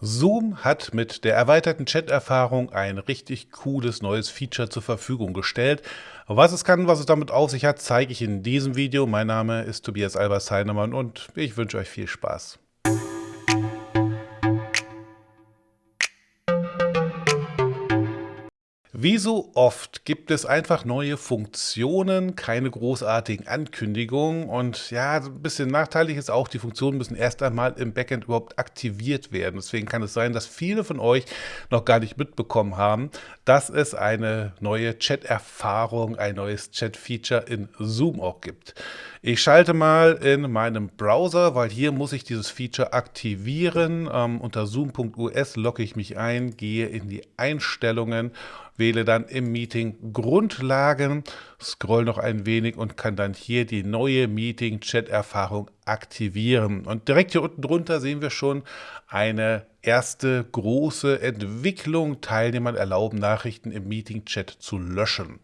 Zoom hat mit der erweiterten Chat-Erfahrung ein richtig cooles neues Feature zur Verfügung gestellt. Was es kann, was es damit auf sich hat, zeige ich in diesem Video. Mein Name ist Tobias Albers Heinemann und ich wünsche euch viel Spaß. Wie so oft gibt es einfach neue Funktionen, keine großartigen Ankündigungen und ja, ein bisschen nachteilig ist auch, die Funktionen müssen erst einmal im Backend überhaupt aktiviert werden. Deswegen kann es sein, dass viele von euch noch gar nicht mitbekommen haben, dass es eine neue Chat-Erfahrung, ein neues Chat-Feature in Zoom auch gibt. Ich schalte mal in meinem Browser, weil hier muss ich dieses Feature aktivieren. Ähm, unter zoom.us logge ich mich ein, gehe in die Einstellungen wähle dann im Meeting Grundlagen, scroll noch ein wenig und kann dann hier die neue Meeting-Chat-Erfahrung aktivieren. Und direkt hier unten drunter sehen wir schon eine erste große Entwicklung. Teilnehmern erlauben, Nachrichten im Meeting-Chat zu löschen.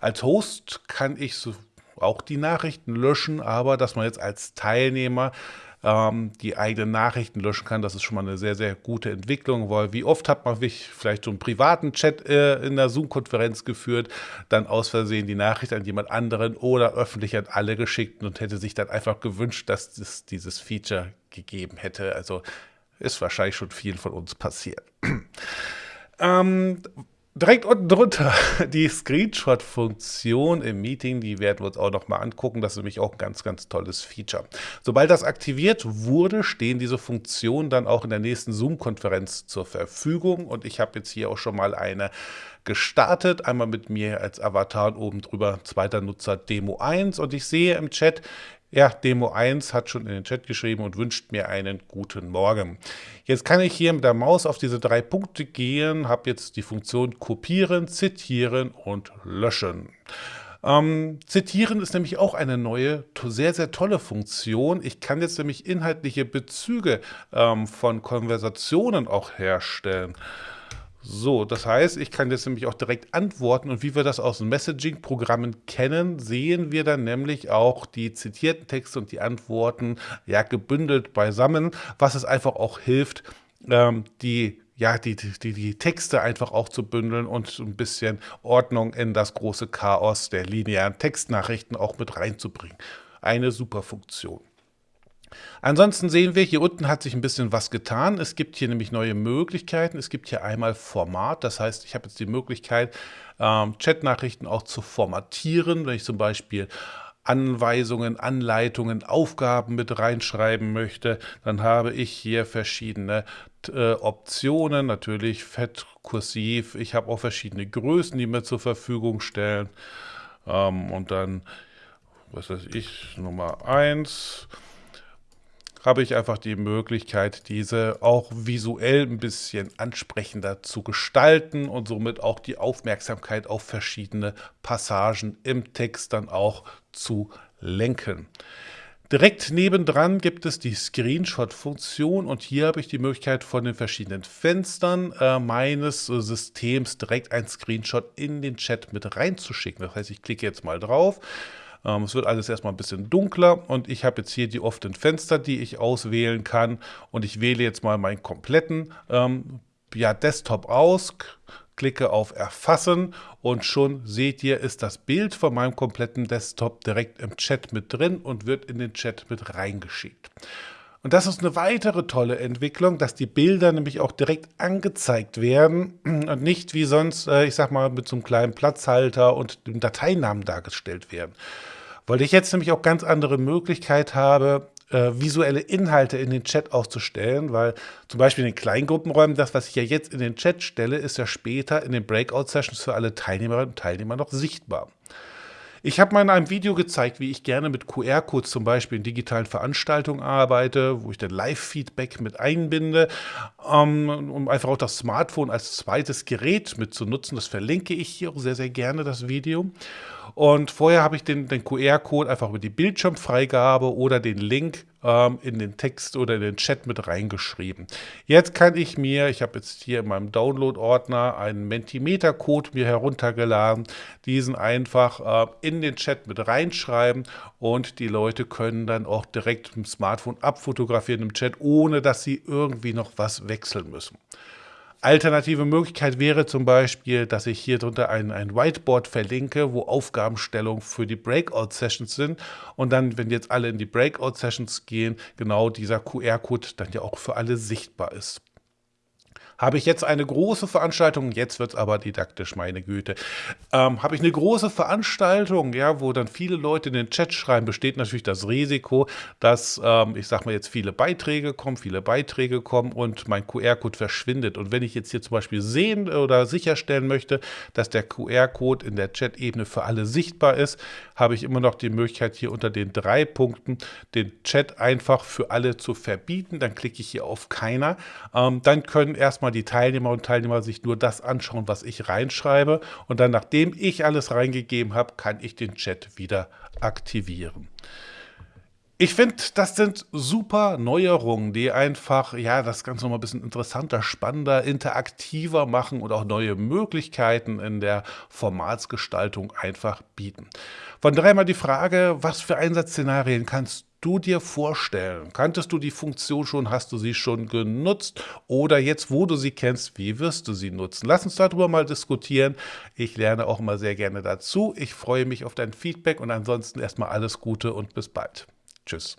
Als Host kann ich so auch die Nachrichten löschen, aber dass man jetzt als Teilnehmer ähm, die eigenen Nachrichten löschen kann. Das ist schon mal eine sehr, sehr gute Entwicklung, weil wie oft hat man vielleicht so einen privaten Chat äh, in der Zoom-Konferenz geführt, dann aus Versehen die Nachricht an jemand anderen oder öffentlich an alle geschickt und hätte sich dann einfach gewünscht, dass es dieses Feature gegeben hätte. Also ist wahrscheinlich schon vielen von uns passiert. ähm, Direkt unten drunter die Screenshot-Funktion im Meeting, die werden wir uns auch noch mal angucken. Das ist nämlich auch ein ganz, ganz tolles Feature. Sobald das aktiviert wurde, stehen diese Funktionen dann auch in der nächsten Zoom-Konferenz zur Verfügung. Und ich habe jetzt hier auch schon mal eine gestartet. Einmal mit mir als Avatar oben drüber zweiter Nutzer Demo 1. Und ich sehe im Chat, ja, Demo 1 hat schon in den Chat geschrieben und wünscht mir einen guten Morgen. Jetzt kann ich hier mit der Maus auf diese drei Punkte gehen, habe jetzt die Funktion kopieren, zitieren und löschen. Ähm, zitieren ist nämlich auch eine neue, sehr, sehr tolle Funktion. Ich kann jetzt nämlich inhaltliche Bezüge ähm, von Konversationen auch herstellen. So, das heißt, ich kann jetzt nämlich auch direkt antworten und wie wir das aus Messaging-Programmen kennen, sehen wir dann nämlich auch die zitierten Texte und die Antworten ja gebündelt beisammen, was es einfach auch hilft, ähm, die ja, die, die, die Texte einfach auch zu bündeln und ein bisschen Ordnung in das große Chaos der linearen Textnachrichten auch mit reinzubringen. Eine super Funktion. Ansonsten sehen wir, hier unten hat sich ein bisschen was getan. Es gibt hier nämlich neue Möglichkeiten. Es gibt hier einmal Format, das heißt, ich habe jetzt die Möglichkeit, ähm, Chatnachrichten auch zu formatieren, wenn ich zum Beispiel Anweisungen, Anleitungen, Aufgaben mit reinschreiben möchte, dann habe ich hier verschiedene äh, Optionen, natürlich fett, kursiv. Ich habe auch verschiedene Größen, die mir zur Verfügung stellen. Ähm, und dann, was weiß ich, Nummer 1 habe ich einfach die Möglichkeit, diese auch visuell ein bisschen ansprechender zu gestalten und somit auch die Aufmerksamkeit auf verschiedene Passagen im Text dann auch zu lenken. Direkt nebendran gibt es die Screenshot-Funktion und hier habe ich die Möglichkeit von den verschiedenen Fenstern äh, meines äh, Systems direkt ein Screenshot in den Chat mit reinzuschicken. Das heißt, ich klicke jetzt mal drauf, ähm, es wird alles erstmal ein bisschen dunkler und ich habe jetzt hier die offenen Fenster, die ich auswählen kann und ich wähle jetzt mal meinen kompletten ähm, ja, Desktop aus, klicke auf Erfassen und schon seht ihr, ist das Bild von meinem kompletten Desktop direkt im Chat mit drin und wird in den Chat mit reingeschickt. Und das ist eine weitere tolle Entwicklung, dass die Bilder nämlich auch direkt angezeigt werden und nicht wie sonst, äh, ich sag mal, mit so einem kleinen Platzhalter und dem Dateinamen dargestellt werden. Weil ich jetzt nämlich auch ganz andere Möglichkeit habe, äh, visuelle Inhalte in den Chat auszustellen, weil zum Beispiel in den Kleingruppenräumen, das, was ich ja jetzt in den Chat stelle, ist ja später in den Breakout-Sessions für alle Teilnehmerinnen und Teilnehmer noch sichtbar. Ich habe mal in einem Video gezeigt, wie ich gerne mit QR-Codes zum Beispiel in digitalen Veranstaltungen arbeite, wo ich dann Live-Feedback mit einbinde, ähm, um einfach auch das Smartphone als zweites Gerät mit zu nutzen. Das verlinke ich hier auch sehr, sehr gerne, das Video. Und vorher habe ich den, den QR-Code einfach über die Bildschirmfreigabe oder den Link ähm, in den Text oder in den Chat mit reingeschrieben. Jetzt kann ich mir, ich habe jetzt hier in meinem Download-Ordner einen Mentimeter-Code mir heruntergeladen, diesen einfach äh, in den Chat mit reinschreiben und die Leute können dann auch direkt mit dem Smartphone abfotografieren im Chat, ohne dass sie irgendwie noch was wechseln müssen. Alternative Möglichkeit wäre zum Beispiel, dass ich hier drunter ein, ein Whiteboard verlinke, wo Aufgabenstellungen für die Breakout-Sessions sind und dann, wenn jetzt alle in die Breakout-Sessions gehen, genau dieser QR-Code dann ja auch für alle sichtbar ist. Habe ich jetzt eine große Veranstaltung, jetzt wird es aber didaktisch, meine Güte. Ähm, habe ich eine große Veranstaltung, ja, wo dann viele Leute in den Chat schreiben, besteht natürlich das Risiko, dass, ähm, ich sage mal jetzt, viele Beiträge kommen, viele Beiträge kommen und mein QR-Code verschwindet. Und wenn ich jetzt hier zum Beispiel sehen oder sicherstellen möchte, dass der QR-Code in der Chat-Ebene für alle sichtbar ist, habe ich immer noch die Möglichkeit, hier unter den drei Punkten den Chat einfach für alle zu verbieten. Dann klicke ich hier auf Keiner. Ähm, dann können erstmal die Teilnehmer und Teilnehmer sich nur das anschauen, was ich reinschreibe. Und dann, nachdem ich alles reingegeben habe, kann ich den Chat wieder aktivieren. Ich finde, das sind super Neuerungen, die einfach ja das Ganze nochmal ein bisschen interessanter, spannender, interaktiver machen und auch neue Möglichkeiten in der Formatsgestaltung einfach bieten. Von daher mal die Frage, was für Einsatzszenarien kannst du dir vorstellen? Kanntest du die Funktion schon? Hast du sie schon genutzt? Oder jetzt, wo du sie kennst, wie wirst du sie nutzen? Lass uns darüber mal diskutieren. Ich lerne auch immer sehr gerne dazu. Ich freue mich auf dein Feedback und ansonsten erstmal alles Gute und bis bald. Tschüss.